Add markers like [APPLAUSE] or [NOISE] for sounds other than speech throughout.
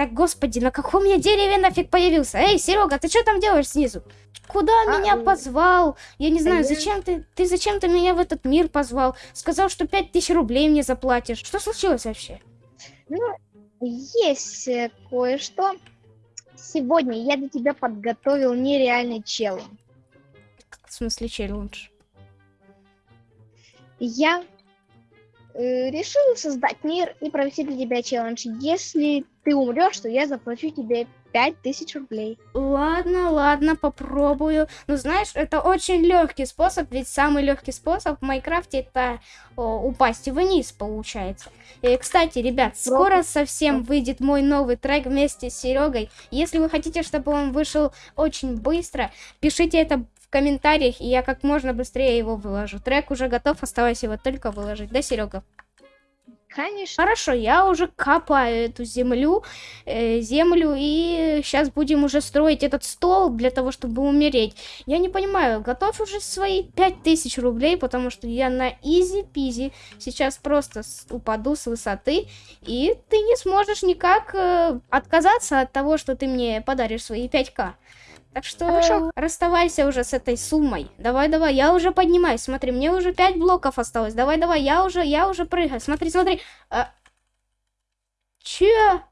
Так, господи, на каком я дереве нафиг появился? Эй, Серега, ты что там делаешь снизу? Куда А, меня позвал? Я не знаю, я- зачем ты... Ты зачем-то меня в этот мир позвал? Сказал, что пять тысяч рублей мне заплатишь. Что случилось вообще? Ну, есть э, кое-что. Сегодня я для тебя подготовил нереальный челлендж. В смысле, челлендж? Я решил создать мир и провести для тебя челлендж. Если ты умрешь, то я заплачу тебе 5000 рублей. Ладно, ладно, попробую. Ну, знаешь, это очень легкий способ, ведь самый легкий способ в Майнкрафте это о, упасть вниз, получается. И, кстати, ребят, скоро совсем выйдет мой новый трек вместе с Серегой. Если вы хотите, чтобы он вышел очень быстро, пишите это комментариях, и я как можно быстрее его выложу. Трек уже готов, осталось его только выложить. Да, Серега? Конечно. Хорошо, я уже копаю эту землю, э, землю, и сейчас будем уже строить этот стол для того, чтобы умереть. Я не понимаю, готов уже свои 5000 рублей, потому что я на изи-пизи сейчас просто с- упаду с высоты, и ты не сможешь никак э, отказаться от того, что ты мне подаришь свои 5к. Так что Хорошо. расставайся уже с этой суммой. Давай, давай, я уже поднимаюсь. Смотри, мне уже 5 блоков осталось. Давай, давай, я уже, я уже прыгаю. Смотри, смотри. А... Че?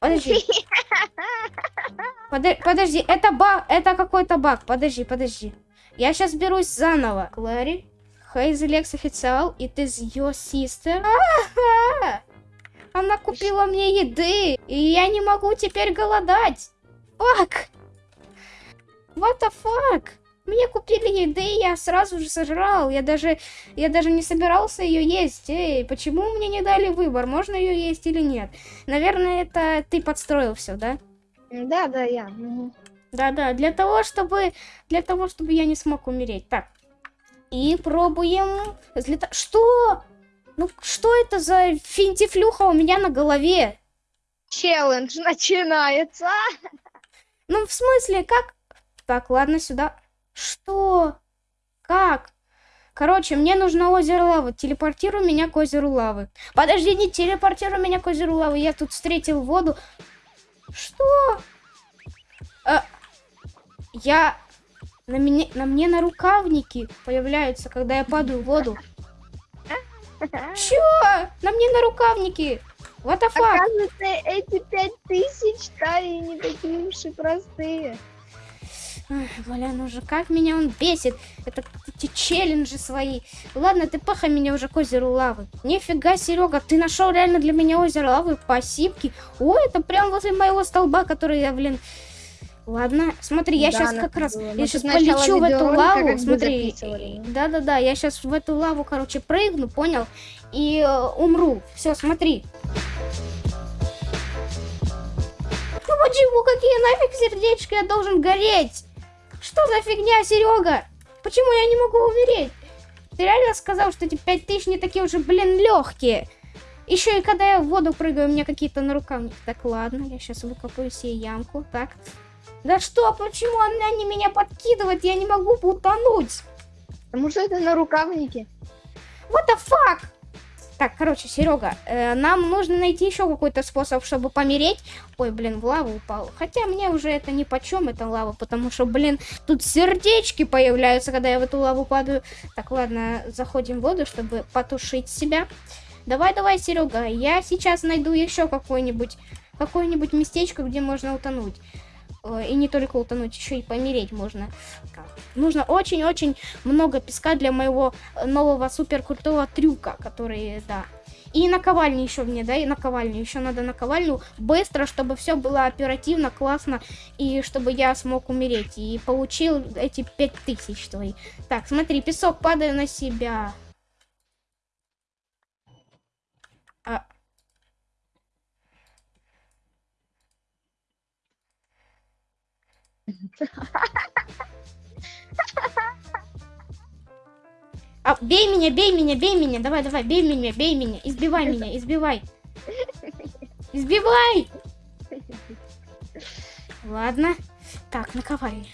Подожди. [LAUGHS] Подо- Подожди, это баг, это какой-то баг. Подожди, подожди. Я сейчас берусь заново. Клэри, Хейзелекс официал, it is your sister. Ага. Она купила мне еды, и я не могу теперь голодать. Фак. What the fuck? Мне купили еды, и я сразу же сожрал. Я даже, я даже не собирался ее есть. Эй, почему мне не дали выбор, можно ее есть или нет? Наверное, это ты подстроил все, да? Да, да, я. Да-да, для того, чтобы, для того, чтобы я не смог умереть. Так. И пробуем взлета- Что? Ну, что это за финтифлюха у меня на голове? Челлендж начинается. Ну, в смысле, как? Так, ладно, сюда. Что? Как? Короче, мне нужно озеро лавы. Телепортируй меня к озеру лавы. Подожди, не телепортируй меня к озеру лавы. Я тут встретил воду. Что? А, я... На, мне, на мне на рукавники появляются, когда я падаю в воду. Чё? На мне на рукавники. What the fuck? Оказывается, эти пять тысяч стали не такие уж и простые. Ах, Бля, ну же, как меня он бесит. Это эти челленджи свои. Ладно, ты пахай меня уже к озеру лавы. Нифига, Серега, ты нашел реально для меня озеро лавы. Спасибо. О, это прям возле моего столба, который я, блин... Ладно, смотри, я Да, сейчас как раз, была. я Мы сейчас полечу в эту лаву, смотри, да-да-да, я сейчас в эту лаву, короче, прыгну, понял, и э, умру. Все, смотри. Ну почему, какие нафиг сердечки я должен гореть? Что за фигня, Серега? Почему я не могу умереть? Ты реально сказал, что эти пять тысяч не такие уже, блин, легкие? Еще и когда я в воду прыгаю, у меня какие-то на рукавнике. Так, ладно, я сейчас выкопаю себе ямку. Так. Да что, почему она не меня подкидывает? Я не могу утонуть. Потому что это на рукавнике. What the fuck? Так, короче, Серега, э, нам нужно найти еще какой-то способ, чтобы помереть. Ой, блин, в лаву упал. Хотя мне уже это ни по чем, это лава, потому что, блин, тут сердечки появляются, когда я в эту лаву падаю. Так, ладно, заходим в воду, чтобы потушить себя. Давай, давай, Серега, я сейчас найду еще какое-нибудь какое-нибудь местечко, где можно утонуть. Э, И не только утонуть, еще и помереть можно. Нужно очень-очень много песка для моего э, нового супер крутого трюка, который, да. И наковальню еще мне, да, и наковальню. Еще надо наковальню быстро, чтобы все было оперативно, классно, и чтобы я смог умереть. И получил эти пять тысяч твои. Так, смотри, песок падает на себя. А... А, бей меня, бей меня, бей меня, давай, давай, бей меня, бей меня, избивай меня, избивай. Избивай! Ладно. Так, наковальня.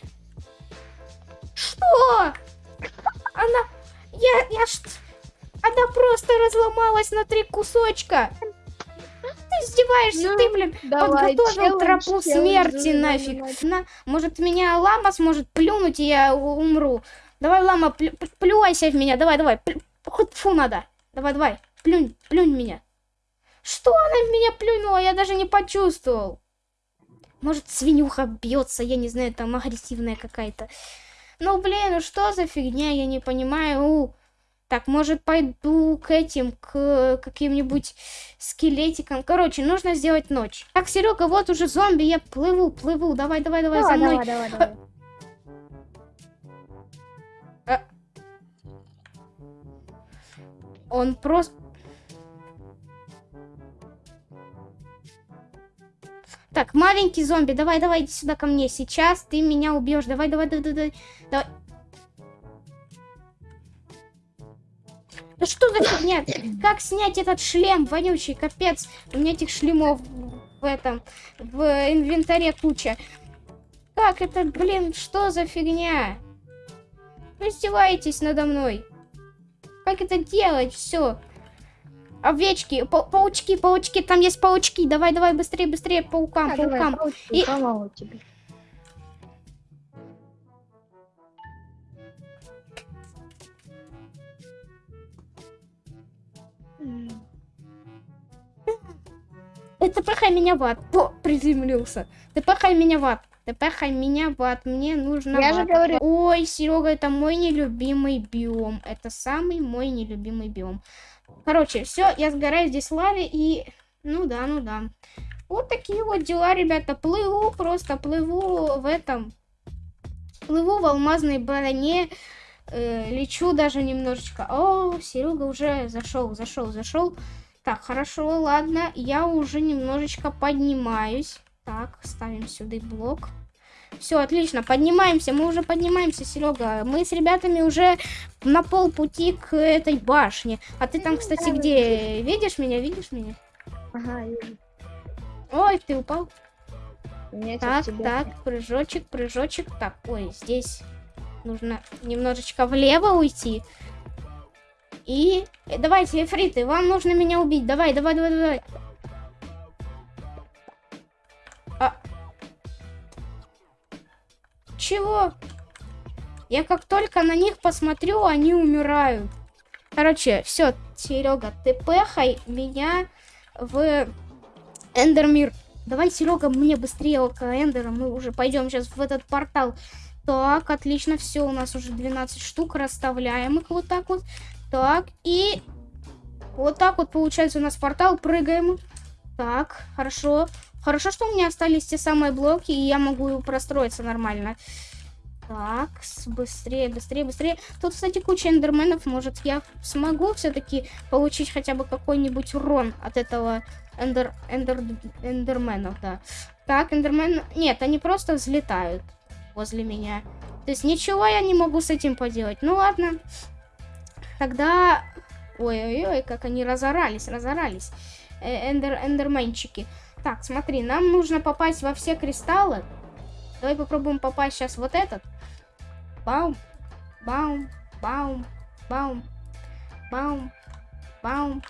Что? Она... Я... Я... Она просто разломалась на три кусочка. Издеваешься? Ну, ты, блин, Давай, подготовил челлендж, тропу челлендж, смерти давай, нафиг. давай. На, может, меня лама сможет плюнуть, и я у- умру. Давай, лама, плю- плю- плюйся в меня. Давай, давай. Хоть фу надо. Давай, давай. Плюнь, плюнь меня. Что она в меня плюнула? Я даже не почувствовал. Может, свинюха бьется, я не знаю, там агрессивная какая-то. Ну, блин, ну что за фигня, я не понимаю. Так, может, пойду к этим, к каким-нибудь скелетикам. Короче, нужно сделать ночь. Так, Серега, вот уже зомби, я плыву, плыву. Давай, давай, давай, за Давай, мной. давай, давай, давай. Он просто... Так, маленький зомби, давай, давай, иди сюда ко мне. Сейчас ты меня убьешь. Давай, давай, давай, давай. давай. Что за фигня? Как снять этот шлем, вонючий, капец. У меня этих шлемов в этом, в инвентаре куча. Как это, блин, что за фигня? Вы издеваетесь надо мной. Как это делать? Все. Овечки, па- паучки, паучки, там есть паучки. Давай, давай, быстрее, быстрее, паукам, А, давай, паукам. паучки, И- Это пахай меня в ад. О, приземлился. Ты пахай меня в ад. Ты пахай меня в ад. Мне нужно Я же говорю. Ой, Серега, это мой нелюбимый биом. Это самый мой нелюбимый биом. Короче, все, я сгораю здесь в лаве и... Ну да, ну да. Вот такие вот дела, ребята. Плыву, просто плыву в этом. Плыву в алмазной броне. э, лечу даже немножечко. О, Серега уже зашел, зашел, зашел. Так, хорошо, ладно. Я уже немножечко поднимаюсь. Так, ставим сюда блок. Все, отлично, поднимаемся. Мы уже поднимаемся, Серега. Мы с ребятами уже на полпути к этой башне. А ты там, кстати, где? Видишь меня? Видишь меня? Ага, вижу. Ой, ты упал. Меня Так, так, прыжочек, прыжочек. Так, ой, здесь нужно немножечко влево уйти. И давайте, эфриты, вам нужно меня убить. Давай, давай, давай, давай. А... Чего? Я как только на них посмотрю, они умирают. Короче, все, Серега, ты пехай меня в Эндермир. Давай, Серега, мне быстрее около Эндера. Мы уже пойдем сейчас в этот портал. Так, отлично, все, у нас уже 12 штук. Расставляем их вот так вот. Так, и вот так вот получается у нас портал. Прыгаем. Так, хорошо. Хорошо, что у меня остались те самые блоки, и я могу простроиться нормально. Так, быстрее, быстрее, быстрее. Тут, кстати, куча эндерменов. Может, я смогу все-таки получить хотя бы какой-нибудь урон от этого эндер, эндер, эндерменов, да. Так, эндермен... Нет, они просто взлетают возле меня. То есть ничего я не могу с этим поделать. Ну ладно. Тогда... Ой-ой-ой, как они разорались, разорались. Э, эндер, эндерменчики. Так, смотри, нам нужно попасть во все кристаллы. Давай попробуем попасть сейчас вот этот. Баум, баум, баум, баум, баум, баум.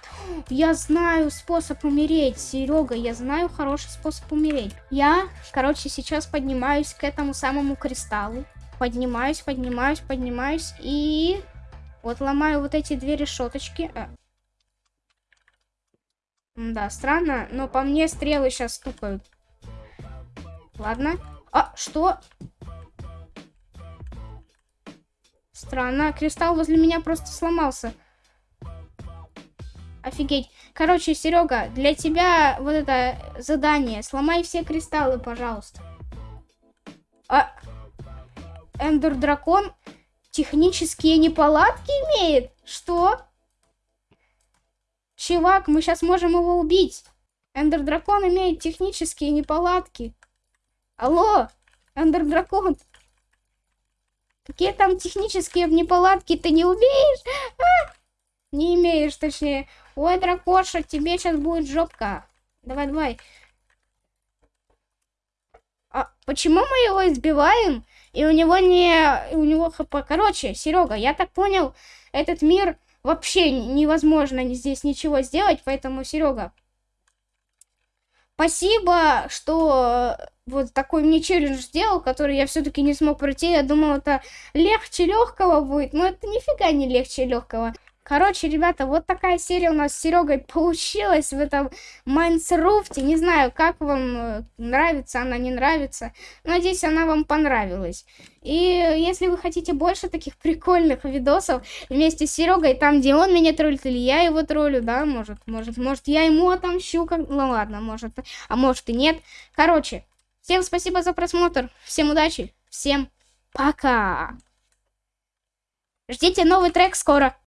Я знаю способ умереть, Серега, я знаю хороший способ умереть. Я, короче, сейчас поднимаюсь к этому самому кристаллу. Поднимаюсь, поднимаюсь, поднимаюсь и... Вот ломаю вот эти две решеточки. Э. Да, странно, но по мне стрелы сейчас стукают. Ладно. А, что? Странно, кристалл возле меня просто сломался. Офигеть. Короче, Серега, для тебя вот это задание. Сломай все кристаллы, пожалуйста. А... Эндер Дракон технические неполадки имеет? Что? Чувак, мы сейчас можем его убить. Эндер Дракон имеет технические неполадки. Алло, Эндер Дракон. Какие там технические неполадки ты не умеешь? А? Не имеешь, точнее. Ой, дракоша, тебе сейчас будет жопка. Давай, давай. А почему мы его избиваем? И у него не... У него хп. Короче, Серега, я так понял, этот мир вообще невозможно здесь ничего сделать, поэтому, Серега, Спасибо, что э, вот такой мне челлендж сделал, который я все-таки не смог пройти. Я думал, это легче легкого будет, но это нифига не легче легкого. Короче, ребята, вот такая серия у нас с Серегой получилась в этом Майнсруфте. Не знаю, как вам э, нравится она, не нравится. Надеюсь, она вам понравилась. И если вы хотите больше таких [LAUGHS] прикольных видосов вместе с Серегой, там, где он меня троллит, или я его троллю, да, может, может, может, я ему отомщу, как... ну ладно, может, а может и нет. Короче, всем спасибо за просмотр, всем удачи, всем пока. Ждите новый трек скоро.